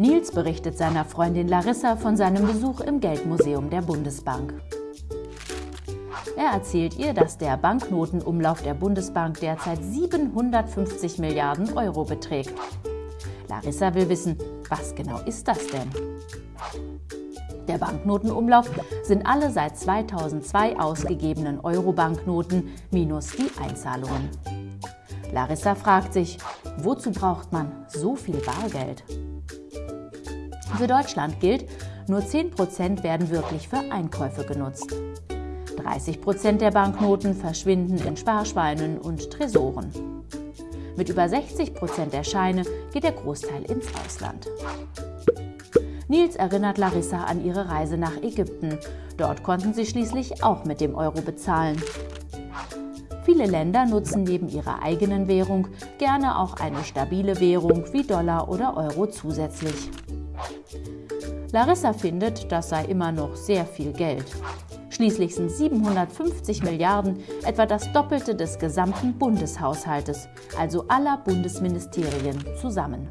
Nils berichtet seiner Freundin Larissa von seinem Besuch im Geldmuseum der Bundesbank. Er erzählt ihr, dass der Banknotenumlauf der Bundesbank derzeit 750 Milliarden Euro beträgt. Larissa will wissen, was genau ist das denn? Der Banknotenumlauf sind alle seit 2002 ausgegebenen Euro-Banknoten minus die Einzahlungen. Larissa fragt sich, wozu braucht man so viel Bargeld? Für Deutschland gilt, nur 10% werden wirklich für Einkäufe genutzt. 30 Prozent der Banknoten verschwinden in Sparschweinen und Tresoren. Mit über 60 Prozent der Scheine geht der Großteil ins Ausland. Nils erinnert Larissa an ihre Reise nach Ägypten. Dort konnten sie schließlich auch mit dem Euro bezahlen. Viele Länder nutzen neben ihrer eigenen Währung gerne auch eine stabile Währung wie Dollar oder Euro zusätzlich. Larissa findet, das sei immer noch sehr viel Geld. Schließlich sind 750 Milliarden etwa das Doppelte des gesamten Bundeshaushaltes, also aller Bundesministerien zusammen.